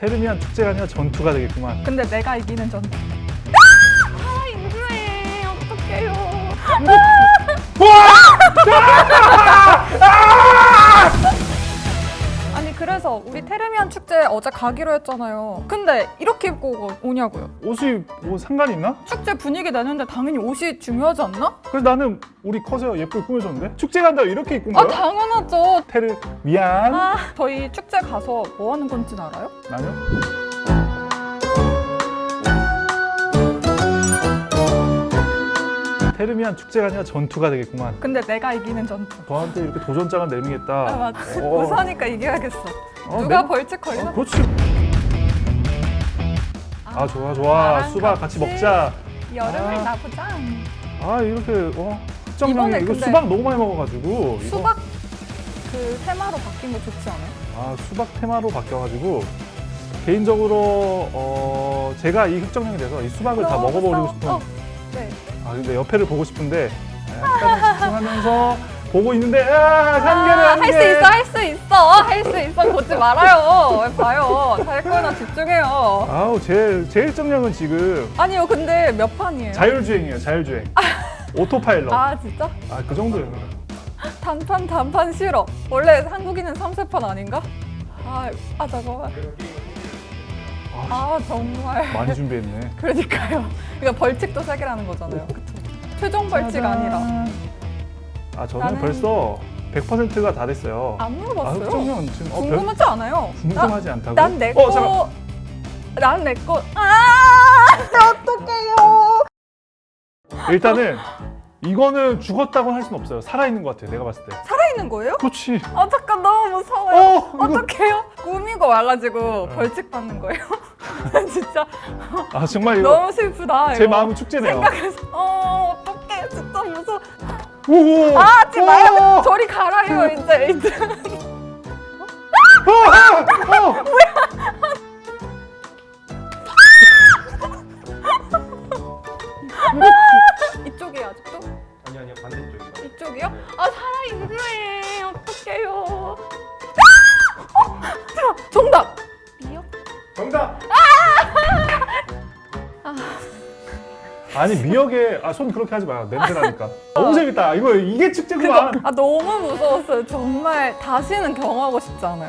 테르미안 축제가 아니라 전투가 되겠구만. 근데 내가 이기는 전투. 아 인주해 어떡해요. 아니 그래서 우리 테르미안 축제 어제 가기로 했잖아요. 근데 이렇게 입고 오냐고요. 옷이 뭐 상관 있나? 축제 분위기 내는데 당연히 옷이 중요하지 않나? 그래서 나는 우리 컷에 예쁘게 꾸며줬는데 축제 간다고 이렇게 입고 온아 거야? 당연하죠. 테르미안 아 저희 축제 가서 뭐 하는 건지 알아요? 아니요? 테르미안 축제가 아니라 전투가 되겠구만. 근데 내가 이기는 전투. 저한테 이렇게 도전장을 내밀겠다. 아 맞지. 어. 우선이니까 이겨야겠어. 어, 누가 내- 벌칙 걸려? 어, 그렇지. 아 좋아 좋아 나랑 수박 같이 먹자. 여름을 아. 나보자. 아 이렇게 어 이번에 이거 수박 너무 많이 먹어가지고 이거- 수박 그 테마로 바뀐 거 좋지 않아요? 아 수박 테마로 바뀌어가지고 개인적으로 어 제가 이 흑정령이 돼서 이 수박을 다 먹어버리고. 싶은 어, 네. 아 근데 옆에를 보고 싶은데 약간 집중하면서 보고 있는데 아 한계를 아, 한계 할수 있어, 할 수 있어, 할 수 있어. 보지 말아요. 왜 봐요? 잘 거나 집중해요. 아우 제 제 일 정령은 지금 아니요, 근데 몇 판이에요? 자율주행이에요 자율주행 오토파일럿 아 진짜? 아 그 정도예요 단판 단판 싫어. 원래 한국인은 3세판 아닌가? 아, 아 잠깐만. 아, 아 정말. 많이 준비했네 그러니까요. 그러니까 벌칙도 세 개라는 거잖아요. 그쵸? 최종 벌칙 아니라. 아 저는 나는- 벌써 100%가 다 됐어요 안아 물어봤어요. 흑정령 지금 어, 별, 궁금하지 않아요. 궁금하지 않다고? 난내 어, 잠깐. 거. 난내 거. 아, 어떡해요. 일단은 이거는 죽었다고 할 수는 없어요. 살아있는 것 같아요. 내가 봤을 때. 살아있는 거예요? 그렇지. 아 잠깐 너무 무서워요. 어, 이거. 어떡해요? 꾸미고 와가지고 네. 벌칙 받는 거예요? 진짜 아 정말 이거 너무 슬프다. 제 이거. 마음은 축제네요. 생각해서 어 어떡해 진짜 무서워. 오. 아 마요. 오. 저리 가라요 이제 이제. 어, 어, 어. 이쪽이에요 아직도? 아니 아니요 반대쪽이요. 이쪽이요? 아 살아 있네. 아니 미역에 아 손 그렇게 하지 마요. 냄새 나니까. 너무 재밌다. 이거 이게 축제구만. 그거 아 너무 무서웠어요. 정말 다시는 경험하고 싶지 않아요.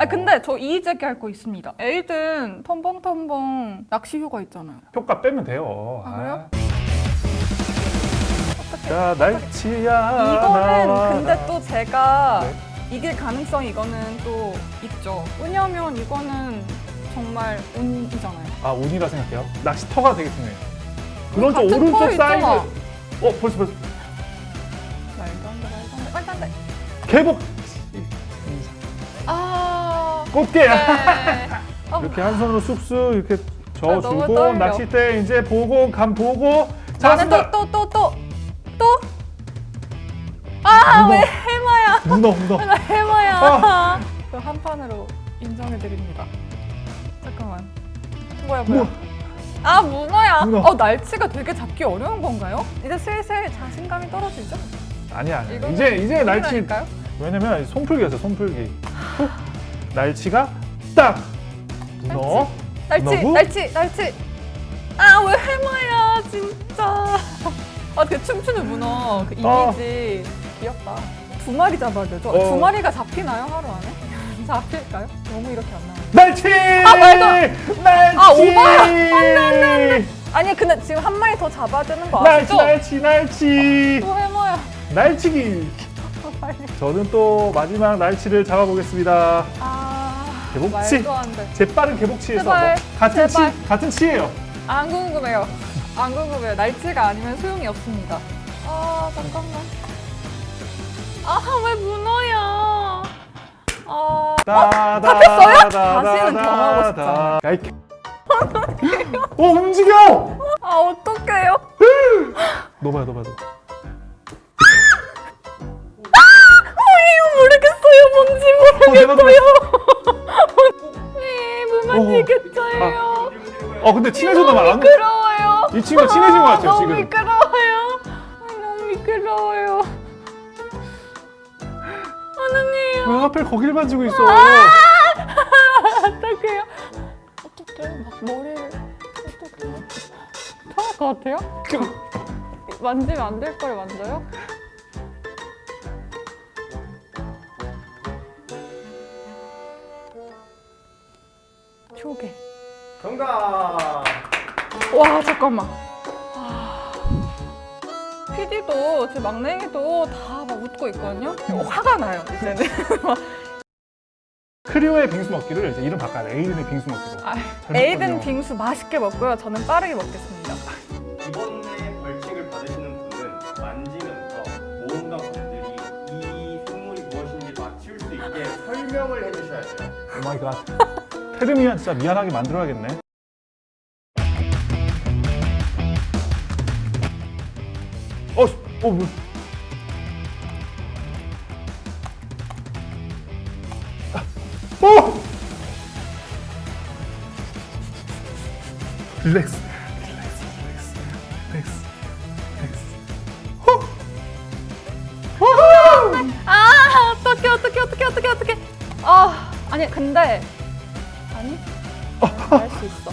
아 근데 저 이의제기 할 거 있습니다. 에이든 텀벙텀벙 낚시 휴가 있잖아요. 효과 빼면 돼요. 아, 그래요? 어떻게? 자 날치야. 이거는. 근데 또 제가 네. 이길 가능성이 이거는 또 있죠. 왜냐면 이거는 정말 운이잖아요. 아 운이라 생각해요. 낚시터가 중요해. 그런 쪽 오른쪽 터 사이드. 있잖아. 어 벌써 벌써 말도 안 돼, 말도 안 돼, 말도 안 돼. 개복 아, 꽃게. 네. 아, 이렇게 한 손으로 쑥쑥 이렇게 너무 저어주고 떨려. 낚싯대 이제 보고 감 보고 나는 잡았습니다. 또또 또 또 또. 아, 문어. 왜 해마야? 문어 문어. 나 해마야. 아. 그한 판으로 인정해 드립니다. 잠깐만. 뭐야 뭐야? 뭐? 아 문어야. 문어. 어 날치가 되게 잡기 어려운 건가요? 이제 슬슬 자신감이 떨어지죠? 아니야. 아니야. 이제 이제 날치 아닐까요? 왜냐면 손풀기였어 손풀기. 훅. 날치가 딱 문어. 날치 문어고? 날치 날치. 아 왜 해마야 진짜. 아그 춤추는 문어 그 어. 이미지 귀엽다. 두 마리 잡아야 되죠? 어. 두 마리가 잡히나요 하루 안에? 잡힐까요? 너무 이렇게 안 나와요. 날치. 아, 말도 날치. 아, 오바야. 안 돼, 안 돼, 안 돼. 아니 근데 지금 한 마리 더 잡아야 되는 거 날치 아시죠? 날치 날치. 또 해마야. 날치기. 저는 또 마지막 날치를 잡아보겠습니다. 아 개복치. 돼. 재빠른 개복치에서 제발, 뭐 같은 제발. 치 같은 치예요. 안 궁금해요. 안 궁금해요. 날치가 아니면 소용이 없습니다. 아 잠깐만. 아 왜 문어야? 아 잡혔어요? 다시는 경험하고. 야이 개- 어 움직여! 아 어떡해요? 너봐요 너봐요 너. 어, 이거 모르겠어요. 뭔지 어, 모르겠어요. 네, 무만 어. 이겼어요. 어 근데 친해졌나 봐. 안- 미끄러워요. 이 친구가 친해진 것 같아요 너무 지금. 아. 하나님, 하필 거길 만지고 있어? 어떡해요? 어떡해? 막 머리를 어떡해요? 토할 것 같아요? 만지면 안될걸 만져요? 조개. 정답. 와 잠깐만. PD도 제 막내도 다 막 웃고 있거든요. 어, 화가 나요 이제는. 크리오의 빙수 먹기를 이제 이름 바꿔야 돼. 에이든의 빙수 먹기로. 아, 잘 에이든. 빙수 맛있게 먹고요. 저는 빠르게 먹겠습니다. 이번에 벌칙을 받으시는 분은 만지면서 모험가 분들이 이 생물이 무엇인지 맞출 수 있게 설명을 해주셔야 돼요. Oh my God. 테르미안 진짜 미안하게 만들어야겠네. 어, 씨, 어, 뭐. 아, 어! relax, relax, relax, relax, relax. 호! 호호! 아 어떡해 어떡해 어떡해 어떡해 어떡해. 아 아니 근데 아니 할수 있어.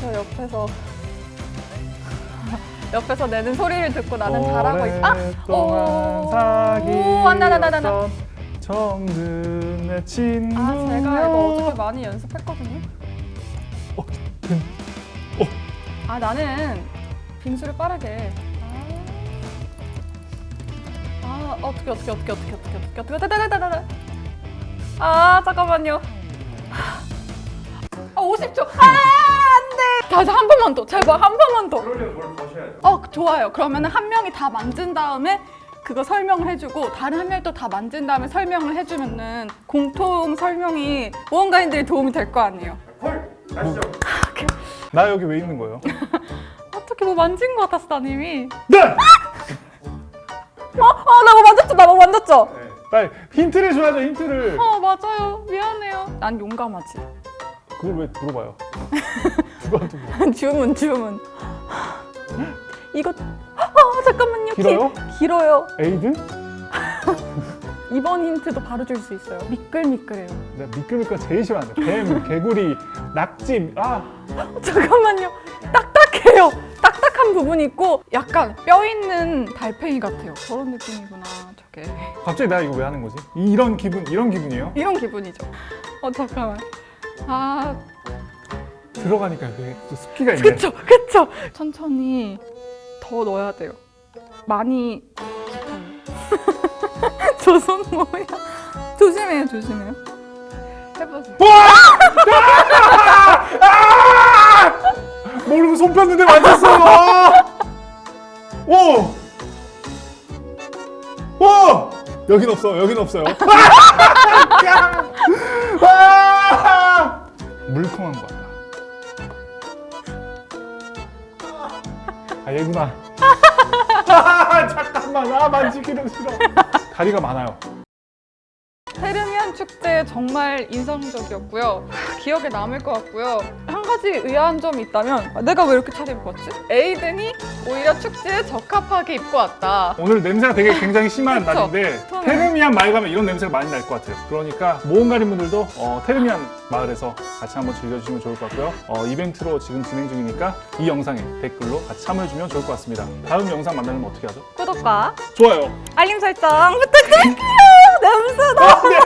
저 옆에서 옆에서 내는 소리를 듣고 나는 잘하고 있어. 아! 오! 사귀었던 정근의 친구 아, 제가 이거 어저께 많이 연습했거든요. 어, 근, 어. 아, 나는 빙수를 빠르게. 아, 어떻게, 어떻게, 어떻게, 어떻게, 어떻게, 어떻게, 어떻게, 다다다다다. 아, 잠깐만요. 아, 50초. 아! 돼. 다시 한 번만 더. 제발 한 번만 더. 그러려면 뭘 거셔야 돼요. 어 좋아요. 그러면 한 명이 다 만진 다음에 그거 설명을 해주고 다른 한 명이 또 다 만진 다음에 설명을 해주면은 공통 설명이 모험가인들이 도움이 될 거 아니에요. 헐. 가시죠. 나 여기 왜 있는 거예요? 어떻게 뭐 만진 것 같았어, 난 이미. 네! 어, 어, 나뭐 만졌죠? 나 뭐 만졌죠? 네. 빨리 힌트를 줘야죠 힌트를 어, 맞아요. 미안해요. 난 용감하지. 그걸 왜 물어봐요 누구한테 물어 주문, 주문. 이거, 어, 잠깐만요. 기- 길어요? 길어요. 에이든? 이번 힌트도 바로 줄 수 있어요. 미끌미끌해요. 내가 미끌미끌 제일 싫어하는데 뱀, 개구리, 낙지 아 잠깐만요. 딱딱해요. 딱딱한 부분이 있고 약간 뼈 있는 달팽이 같아요. 저런 느낌이구나, 저게. 갑자기 내가 이거 왜 하는 거지? 이- 이런 기분 이런 기분이에요? 이런 기분이죠. 어, 잠깐만. 아, 들어가니까 그게 또 습기가 있네 그쵸, 그쵸. 천천히 더 넣어야 돼요. 많이 저 손 뭐야? 조심해요, 조심해요. 해보세요. 모르고 손 폈는데 만졌어 오! 오! 여긴 없어 여긴 없어요 아! 물컹한 거 같다. 아 얘구나 잠깐만. 아 만지기는 싫어. 다리가 많아요 테르미안 축제 정말 인상적이었고요. 기억에 남을 것 같고요. 한 가지 의아한 점이 있다면 아, 내가 왜 이렇게 차려입고 왔지? 에이든이 오히려 축제에 적합하게 입고 왔다. 오늘 냄새가 되게 굉장히 심한 그쵸? 날인데 저는- 테르미안 마을 가면 이런 냄새가 많이 날 것 같아요 그러니까 모험가린 분들도 어, 테르미안 마을에서 같이 한번 즐겨주시면 좋을 것 같고요 어, 이벤트로 지금 진행 중이니까 이 영상에 댓글로 같이 참여해주면 좋을 것 같습니다 다음 영상 만나려면 어떻게 하죠? 구독과 좋아요 알림 설정 부탁드릴게요. 냄새 나.